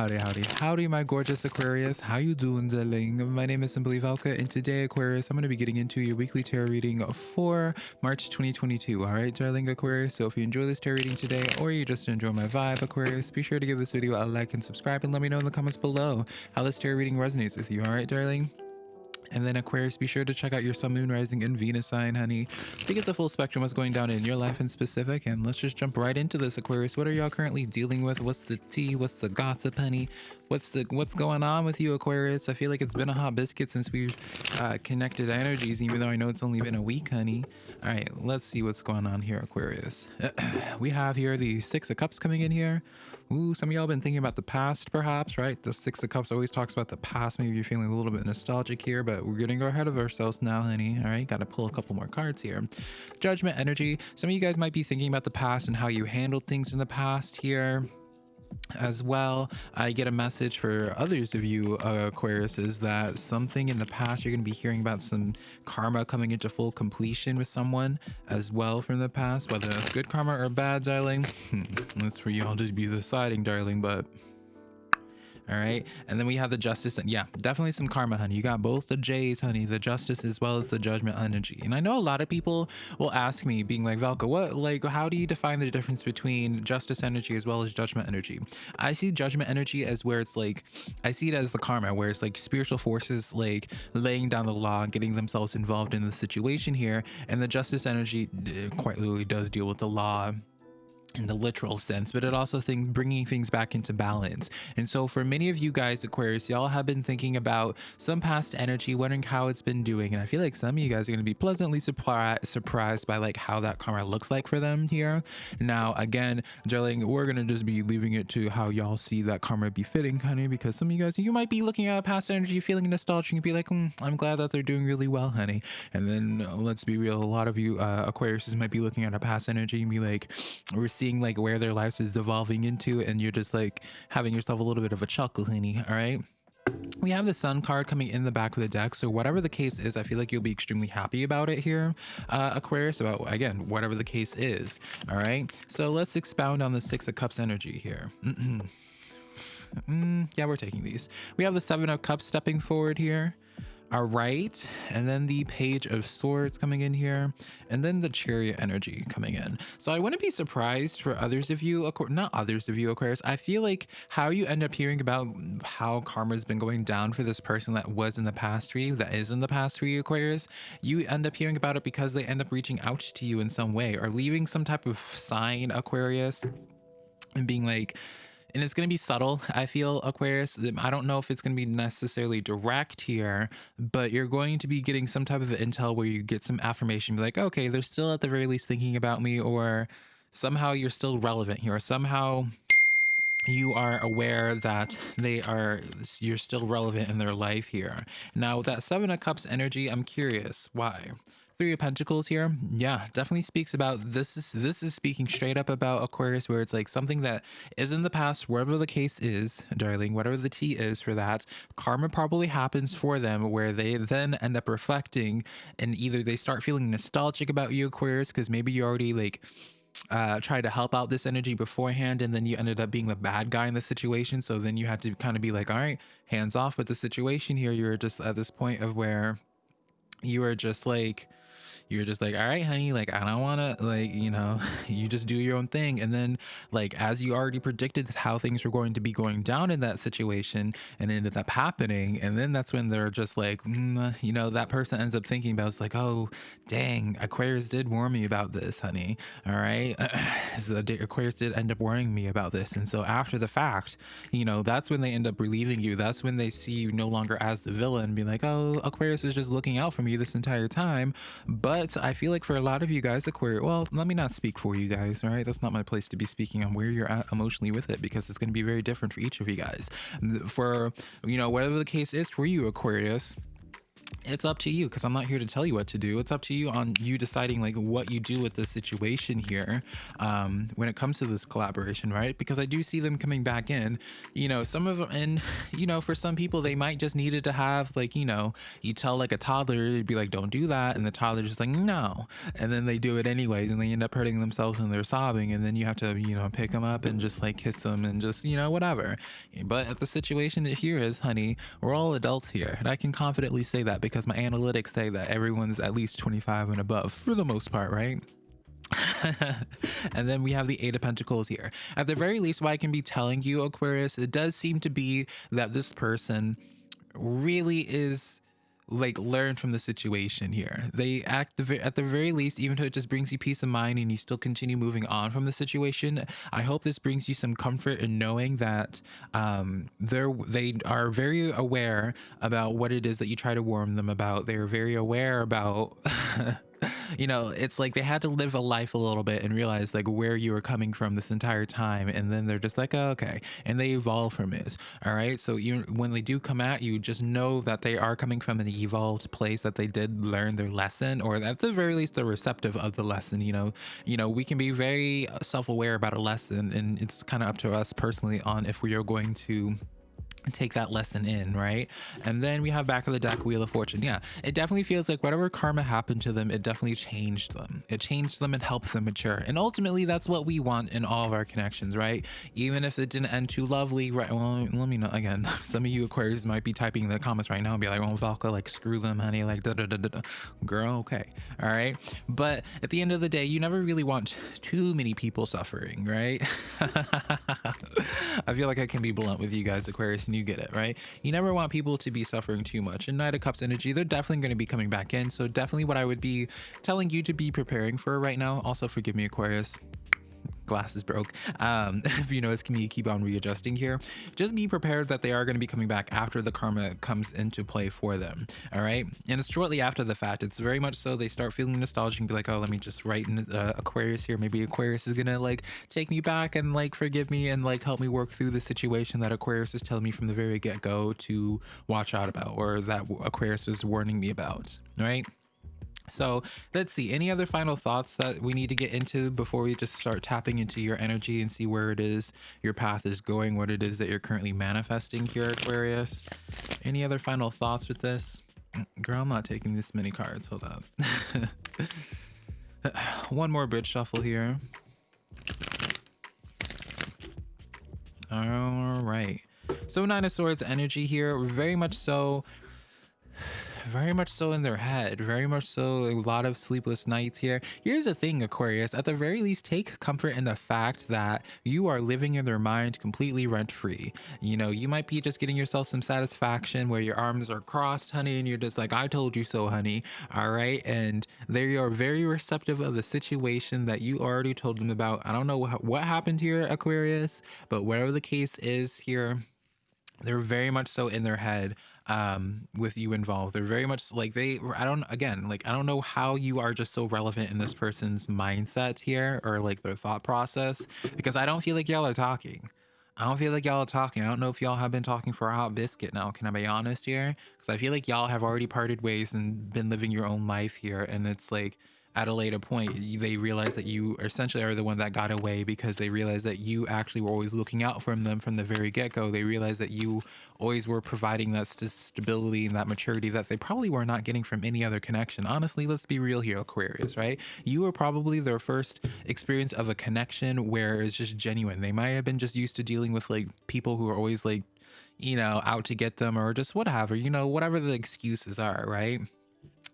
Howdy, howdy, howdy, my gorgeous Aquarius. How you doing, darling? My name is Simply Velka, and today, Aquarius, I'm going to be getting into your weekly tarot reading for March 2022. All right, darling Aquarius. So if you enjoy this tarot reading today, or you just enjoy my vibe, Aquarius, be sure to give this video a like and subscribe, and let me know in the comments below how this tarot reading resonates with you. All right, darling. And then Aquarius, be sure to check out your Sun, Moon, Rising, and Venus sign, honey, to get the full spectrum what's going down in your life in specific. And let's just jump right into this, Aquarius. What are y'all currently dealing with? What's the tea? What's the gossip, honey? What's the what's going on with you, Aquarius? I feel like it's been a hot biscuit since we've uh, connected energies, even though I know it's only been a week, honey. All right, let's see what's going on here, Aquarius. we have here the Six of Cups coming in here. Ooh, some of y'all been thinking about the past, perhaps, right? The Six of Cups always talks about the past. Maybe you're feeling a little bit nostalgic here, but we're gonna ahead of ourselves now, honey. All right, gotta pull a couple more cards here. Judgment energy. Some of you guys might be thinking about the past and how you handled things in the past here as well i get a message for others of you uh, aquarius is that something in the past you're going to be hearing about some karma coming into full completion with someone as well from the past whether that's good karma or bad darling. Hmm, that's for y'all to be deciding darling but all right? And then we have the justice and yeah definitely some karma honey. You got both the j's honey the justice as well as the judgment energy. And i know a lot of people will ask me being like velka what like how do you define the difference between justice energy as well as judgment energy? I see judgment energy as where it's like i see it as the karma where it's like spiritual forces like laying down the law and getting themselves involved in the situation here. And the justice energy uh, quite literally does deal with the law in the literal sense, but it also things bringing things back into balance. And so for many of you guys, Aquarius, y'all have been thinking about some past energy, wondering how it's been doing. And I feel like some of you guys are going to be pleasantly surprised surprised by like how that karma looks like for them here. Now, again, darling, we're going to just be leaving it to how y'all see that karma be fitting, honey, because some of you guys, you might be looking at a past energy, feeling nostalgic and be like, mm, I'm glad that they're doing really well, honey. And then let's be real, a lot of you uh, Aquariuses might be looking at a past energy and be like, we're seeing like where their lives is devolving into and you're just like having yourself a little bit of a chuckle honey all right? We have the sun card coming in the back of the deck so whatever the case is i feel like you'll be extremely happy about it here uh, aquarius about again whatever the case is all right? So let's expound on the six of cups energy here. Mm, yeah we're taking these. We have the seven of cups stepping forward here all right. And then the page of swords coming in here. And then the chariot energy coming in. So i wouldn't be surprised for others of you not others of you aquarius. I feel like how you end up hearing about how karma's been going down for this person that was in the past for you that is in the past for you aquarius you end up hearing about it because they end up reaching out to you in some way or leaving some type of sign aquarius and being like and it's going to be subtle i feel aquarius i don't know if it's going to be necessarily direct here but you're going to be getting some type of intel where you get some affirmation be like okay they're still at the very least thinking about me or somehow you're still relevant here somehow you are aware that they are you're still relevant in their life here. Now with that seven of cups energy i'm curious why Three of Pentacles here, yeah, definitely speaks about this is this is speaking straight up about Aquarius, where it's like something that is in the past, wherever the case is, darling, whatever the tea is for that, karma probably happens for them where they then end up reflecting and either they start feeling nostalgic about you, Aquarius, because maybe you already like uh tried to help out this energy beforehand and then you ended up being the bad guy in the situation so then you had to kind of be like all right hands off with the situation here. You're just at this point of where you are just like you're just like all right honey like i don't want to like you know you just do your own thing. And then like as you already predicted how things were going to be going down in that situation and ended up happening and then that's when they're just like mm, you know that person ends up thinking about it's like oh dang aquarius did warn me about this honey all right so aquarius did end up warning me about this. And so after the fact you know that's when they end up relieving you. That's when they see you no longer as the villain being like oh aquarius was just looking out for me this entire time but but I feel like for a lot of you guys, Aquarius, well, let me not speak for you guys, all right? That's not my place to be speaking on where you're at emotionally with it because it's going to be very different for each of you guys. For, you know, whatever the case is for you, Aquarius, it's up to you because I'm not here to tell you what to do. It's up to you on you deciding like what you do with this situation here um, when it comes to this collaboration, right? Because I do see them coming back in. You know, some of them, and you know, for some people, they might just needed to have like you know, you tell like a toddler, you'd be like, don't do that, and the toddler's just like, no, and then they do it anyways, and they end up hurting themselves and they're sobbing, and then you have to you know pick them up and just like kiss them and just you know whatever. But the situation that here is, honey, we're all adults here, and I can confidently say that because my analytics say that everyone's at least 25 and above for the most part, right? and then we have the Eight of Pentacles here. At the very least, what I can be telling you, Aquarius, it does seem to be that this person really is like learn from the situation here. They act the, at the very least, even though it just brings you peace of mind and you still continue moving on from the situation. I hope this brings you some comfort in knowing that um, they're they are very aware about what it is that you try to warn them about. They're very aware about. you know, it's like they had to live a life a little bit and realize like where you were coming from this entire time. And then they're just like, oh, okay. And they evolve from it. All right. So you, when they do come at you, just know that they are coming from an evolved place that they did learn their lesson, or at the very least, they're receptive of the lesson. You know, you know, we can be very self-aware about a lesson and it's kind of up to us personally on if we are going to take that lesson in right? And then we have back of the deck wheel of fortune. Yeah it definitely feels like whatever karma happened to them it definitely changed them. It changed them and helped them mature. And ultimately that's what we want in all of our connections right? Even if it didn't end too lovely right well let me know again some of you aquarius might be typing in the comments right now and be like oh Velka like screw them honey like da, da, da, da. girl okay all right? But at the end of the day you never really want too many people suffering right? I feel like i can be blunt with you guys aquarius and you get it, right? You never want people to be suffering too much. And Knight of Cups energy, they're definitely going to be coming back in. So definitely what I would be telling you to be preparing for right now. Also, forgive me, Aquarius glasses broke. Um, if you notice, can keep on readjusting here? Just be prepared that they are going to be coming back after the karma comes into play for them. All right. And it's shortly after the fact. It's very much so they start feeling nostalgic and be like, oh, let me just write in uh, Aquarius here. Maybe Aquarius is going to like take me back and like forgive me and like help me work through the situation that Aquarius is telling me from the very get go to watch out about or that Aquarius was warning me about. Right. So let's see. Any other final thoughts that we need to get into before we just start tapping into your energy and see where it is your path is going, what it is that you're currently manifesting here, Aquarius? Any other final thoughts with this? Mm, girl, I'm not taking this many cards. Hold up. One more bridge shuffle here. All right. So Nine of Swords energy here, very much so very much so in their head, very much so a lot of sleepless nights here. Here's the thing, Aquarius, at the very least, take comfort in the fact that you are living in their mind completely rent free. You know, you might be just getting yourself some satisfaction where your arms are crossed, honey, and you're just like, I told you so, honey. All right. And they are very receptive of the situation that you already told them about. I don't know what happened here, Aquarius, but whatever the case is here, they're very much so in their head um, with you involved. They're very much like they, I don't, again, like, I don't know how you are just so relevant in this person's mindset here or like their thought process because I don't feel like y'all are talking. I don't feel like y'all are talking. I don't know if y'all have been talking for a hot biscuit now. Can I be honest here? Because I feel like y'all have already parted ways and been living your own life here. And it's like, at a later point they realize that you essentially are the one that got away because they realize that you actually were always looking out for them from the very get-go. They realize that you always were providing that st stability and that maturity that they probably were not getting from any other connection. Honestly let's be real here aquarius right? You were probably their first experience of a connection where it's just genuine. They might have been just used to dealing with like people who are always like you know out to get them or just whatever you know whatever the excuses are right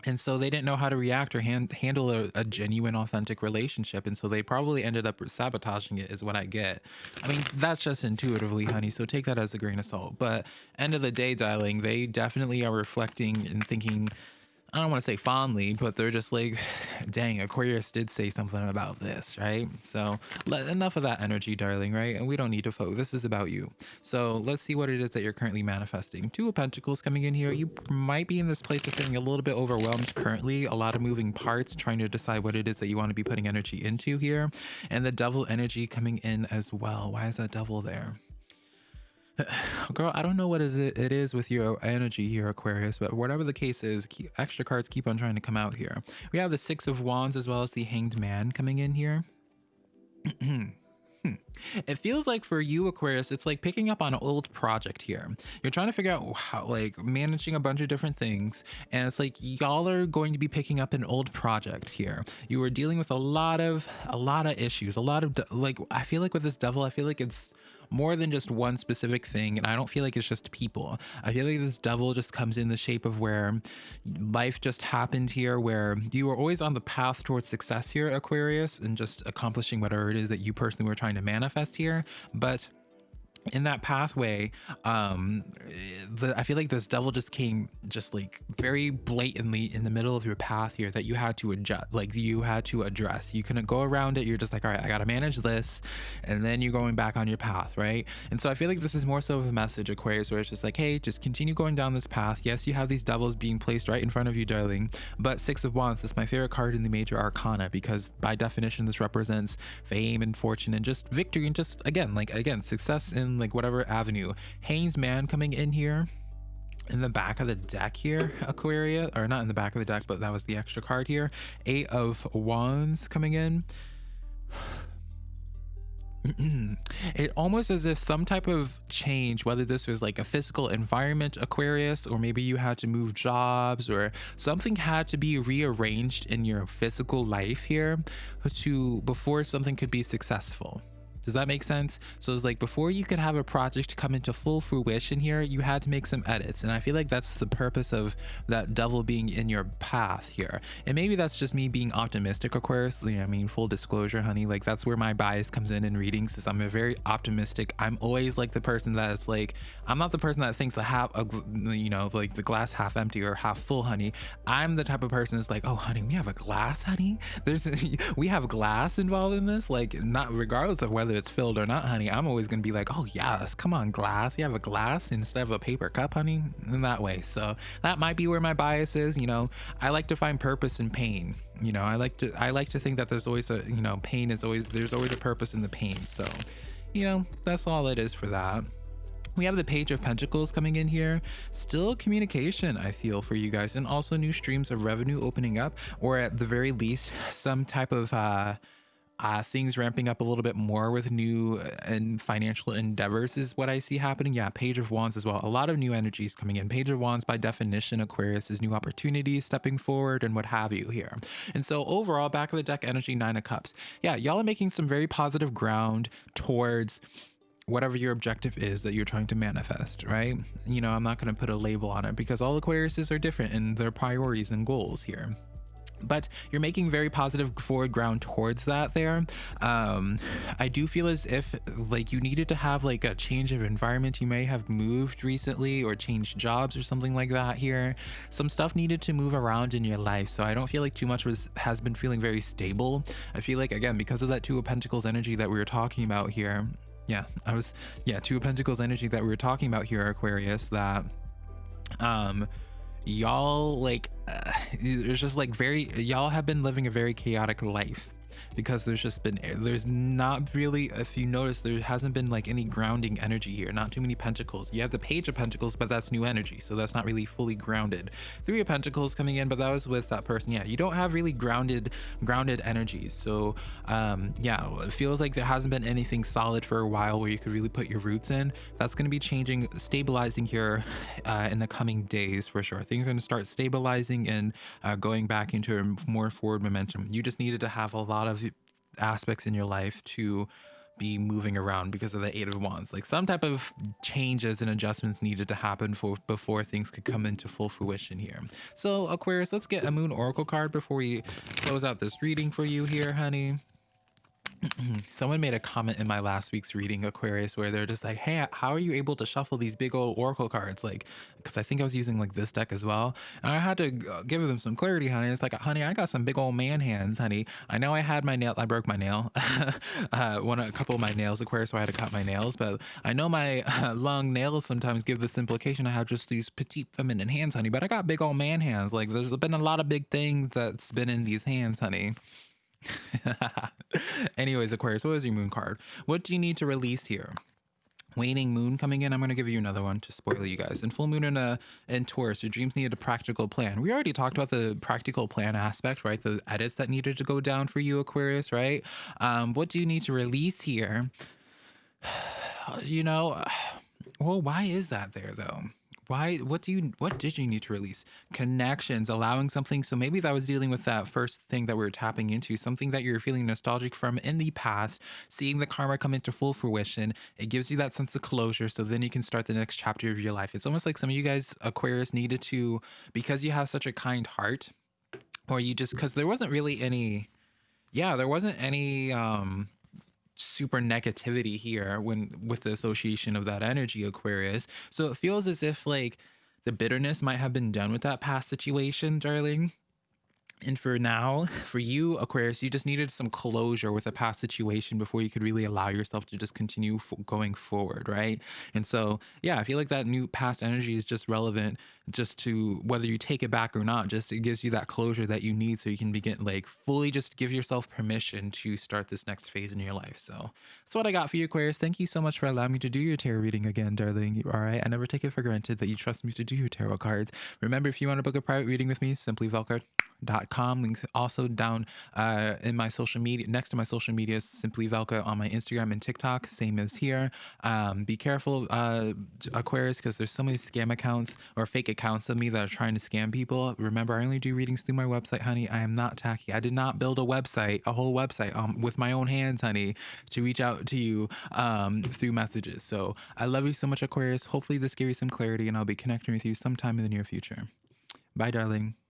and so they didn't know how to react or hand, handle a, a, genuine authentic relationship and so they probably ended up sabotaging it is what i get. I mean that's just intuitively honey so take that as a grain of salt. But end of the day darling they definitely are reflecting and thinking I don't want to say fondly, but they're just like, dang, Aquarius did say something about this, right? So let, enough of that energy, darling, right? And we don't need to focus. This is about you. So let's see what it is that you're currently manifesting. Two of Pentacles coming in here. You might be in this place of feeling a little bit overwhelmed currently. A lot of moving parts, trying to decide what it is that you want to be putting energy into here. And the Devil energy coming in as well. Why is that Devil there? girl, I don't know what is it, it is with your energy here, Aquarius, but whatever the case is, keep, extra cards keep on trying to come out here. We have the Six of Wands as well as the Hanged Man coming in here. Hmm. It feels like for you, Aquarius, it's like picking up on an old project here. You're trying to figure out how, like, managing a bunch of different things, and it's like y'all are going to be picking up an old project here. You are dealing with a lot of a lot of issues, a lot of like. I feel like with this devil, I feel like it's more than just one specific thing. And I don't feel like it's just people. I feel like this devil just comes in the shape of where life just happened here, where you were always on the path towards success here, Aquarius, and just accomplishing whatever it is that you personally were trying to manifest here. But in that pathway um the i feel like this devil just came just like very blatantly in the middle of your path here that you had to adjust like you had to address. You couldn't go around it. You're just like all right i gotta manage this and then you're going back on your path right? And so i feel like this is more so of a message aquarius where it's just like hey just continue going down this path. Yes you have these devils being placed right in front of you darling but six of wands this is my favorite card in the major arcana because by definition this represents fame and fortune and just victory and just again like again success in like whatever avenue. Hanged Man coming in here in the back of the deck here, Aquaria, or not in the back of the deck, but that was the extra card here. Eight of Wands coming in. it almost as if some type of change, whether this was like a physical environment, Aquarius, or maybe you had to move jobs or something had to be rearranged in your physical life here to before something could be successful. Does that make sense? So it's like before you could have a project come into full fruition here, you had to make some edits. And I feel like that's the purpose of that devil being in your path here. And maybe that's just me being optimistic. You know, I mean, full disclosure, honey, like that's where my bias comes in in readings is I'm a very optimistic. I'm always like the person that's like, I'm not the person that thinks a half, a, you know, like the glass half empty or half full, honey. I'm the type of person that's like, oh, honey, we have a glass, honey. There's, we have glass involved in this. Like not regardless of whether it's filled or not, honey, I'm always going to be like, oh, yes, come on, glass. You have a glass instead of a paper cup, honey, in that way. So that might be where my bias is. You know, I like to find purpose in pain. You know, I like to, I like to think that there's always a, you know, pain is always, there's always a purpose in the pain. So, you know, that's all it is for that we have the page of pentacles coming in here still communication i feel for you guys and also new streams of revenue opening up or at the very least some type of uh uh, things ramping up a little bit more with new uh, and financial endeavors is what I see happening. Yeah, Page of Wands as well. A lot of new energies coming in. Page of Wands, by definition, Aquarius is new opportunities stepping forward and what have you here. And so overall, back of the deck energy, Nine of Cups. Yeah, y'all are making some very positive ground towards whatever your objective is that you're trying to manifest, right? You know, I'm not going to put a label on it because all Aquariuses are different in their priorities and goals here but you're making very positive forward ground towards that there. Um i do feel as if like you needed to have like a change of environment. You may have moved recently or changed jobs or something like that here. Some stuff needed to move around in your life. So i don't feel like too much was has been feeling very stable. I feel like again because of that two of pentacles energy that we were talking about here yeah i was yeah two of pentacles energy that we were talking about here aquarius that um y'all like uh, it's just like very y'all have been living a very chaotic life because there's just been there's not really if you notice there hasn't been like any grounding energy here not too many pentacles. You have the page of pentacles but that's new energy so that's not really fully grounded. Three of pentacles coming in but that was with that person. Yeah you don't have really grounded grounded energies so um yeah it feels like there hasn't been anything solid for a while where you could really put your roots in. That's going to be changing stabilizing here uh, in the coming days for sure. Things are going to start stabilizing and uh, going back into a more forward momentum. You just needed to have a lot of aspects in your life to be moving around because of the eight of wands. Like some type of changes and adjustments needed to happen for before things could come into full fruition here. So aquarius let's get a moon oracle card before we close out this reading for you here honey someone made a comment in my last week's reading aquarius where they're just like hey how are you able to shuffle these big old oracle cards? Like because i think i was using like this deck as well. And i had to uh, give them some clarity honey. It's like honey i got some big old man hands honey. I know i had my nail i broke my nail. Uh one a couple of my nails aquarius so i had to cut my nails but i know my uh, long nails sometimes give this implication i have just these petite feminine hands honey but i got big old man hands. Like there's been a lot of big things that's been in these hands honey Anyways, Aquarius, what is your moon card? What do you need to release here? waning moon coming in? I'm going to give you another one to spoil you guys. And full moon in a in taurus your dreams needed a practical plan. We already talked about the practical plan aspect right? The edits that needed to go down for you aquarius right? Um what do you need to release here? You know well why is that there though why what do you what did you need to release? Connections allowing something so maybe that was dealing with that first thing that we are tapping into something that you're feeling nostalgic from in the past seeing the karma come into full fruition. It gives you that sense of closure so then you can start the next chapter of your life. It's almost like some of you guys aquarius needed to because you have such a kind heart or you just because there wasn't really any yeah there wasn't any um super negativity here when with the association of that energy aquarius. So it feels as if like the bitterness might have been done with that past situation darling and for now, for you, Aquarius, you just needed some closure with a past situation before you could really allow yourself to just continue going forward, right? And so, yeah, I feel like that new past energy is just relevant just to whether you take it back or not, just it gives you that closure that you need so you can begin like fully just give yourself permission to start this next phase in your life. So that's what I got for you, Aquarius. Thank you so much for allowing me to do your tarot reading again, darling. All right. I never take it for granted that you trust me to do your tarot cards. Remember, if you want to book a private reading with me, simply Velcard Links also down uh, in my social media, next to my social media, simply Velka on my Instagram and TikTok, same as here. Um, be careful, uh, Aquarius, because there's so many scam accounts or fake accounts of me that are trying to scam people. Remember, I only do readings through my website, honey. I am not tacky. I did not build a website, a whole website um, with my own hands, honey, to reach out to you um, through messages. So I love you so much, Aquarius. Hopefully, this gave you some clarity, and I'll be connecting with you sometime in the near future. Bye, darling.